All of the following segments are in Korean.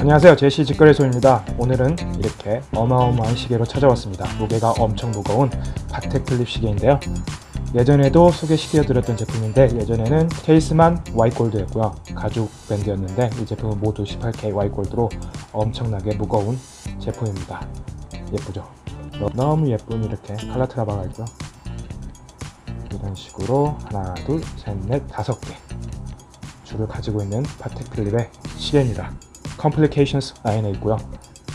안녕하세요. 제시 직거래소입니다. 오늘은 이렇게 어마어마한 시계로 찾아왔습니다. 무게가 엄청 무거운 바텍 클립 시계인데요. 예전에도 소개시켜드렸던 제품인데 예전에는 케이스만 와이골드였고요. 가죽 밴드였는데 이 제품은 모두 18K 와이골드로 엄청나게 무거운 제품입니다. 예쁘죠? 너무 예쁜 이렇게 칼라트라바가 있고요 이런 식으로 하나 둘 셋 넷 다섯 개 줄을 가지고 있는 파텍 필립의 시계입니다 Complications 라인에 있고요.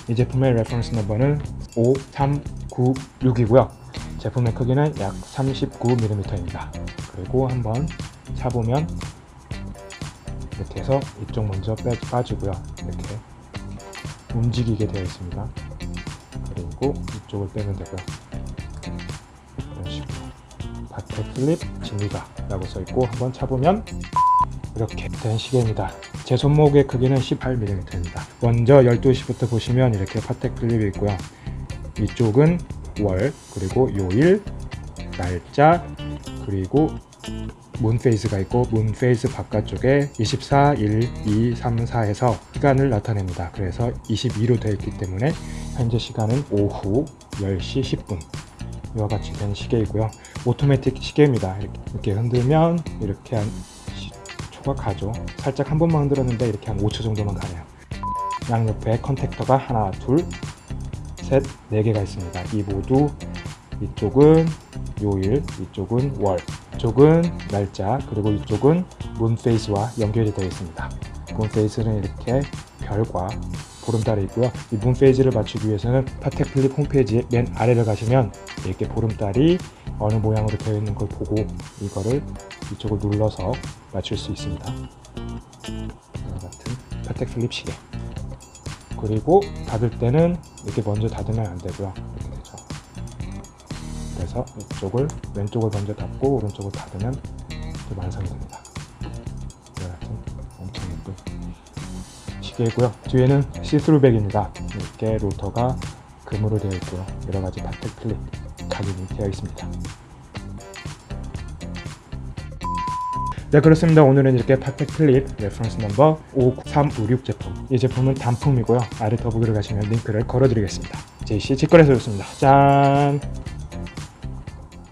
이 제품의 reference number는 5396이고요. 제품의 크기는 약 39mm입니다. 그리고 한번 차보면 이렇게 해서 이쪽 먼저 빼, 빠지고요. 이렇게 움직이게 되어 있습니다. 그리고 이쪽을 빼면 되고요. 이런 식으로 바텍 클립 진리가 라고 써있고 한번 차보면 이렇게 된 시계입니다. 제 손목의 크기는 18mm입니다. 먼저 12시부터 보시면 이렇게 파텍 클립이 있고요. 이쪽은 월, 그리고 요일, 날짜, 그리고 문페이스가 있고 문페이스 바깥쪽에 24, 1, 2, 3, 4에서 시간을 나타냅니다. 그래서 22로 되어 있기 때문에 현재 시간은 오후 10시 10분 이와 같이 된 시계이고요. 오토매틱 시계입니다. 이렇게, 이렇게 흔들면 이렇게 한 초가 가죠. 살짝 한 번만 흔들었는데 이렇게 한 5초 정도만 가네요. 양옆에 컨택터가 하나, 둘, 셋, 네 개가 있습니다. 이 모두 이쪽은 요일, 이쪽은 월, 이쪽은 날짜, 그리고 이쪽은 moon phase와 연결이 되어 있습니다. moon phase는 이렇게 별과 보름달이 있고요. 이 moon phase를 맞추기 위해서는 파텍 필립 홈페이지 맨 아래를 가시면 이렇게 보름달이 어느 모양으로 되어 있는 걸 보고 이거를 이쪽을 눌러서 맞출 수 있습니다. 이와 같은 파텍 필립 시계. 그리고 닫을 때는 이렇게 먼저 닫으면 안 되고요. 이렇게 되죠. 그래서 이쪽을 왼쪽을 먼저 닫고 오른쪽을 닫으면 완성이 됩니다. 시계이고요. 뒤에는 see-through back입니다. 이렇게 로터가 금으로 되어 있고요. 여러 가지 파텍 필립 각인이 되어 있습니다. 네 그렇습니다 오늘은 이렇게 파텍 필립 reference number 5356 제품 이 제품은 단품이고요 아래 더보기를 가시면 링크를 걸어 드리겠습니다 JC 직거래소였습니다 짠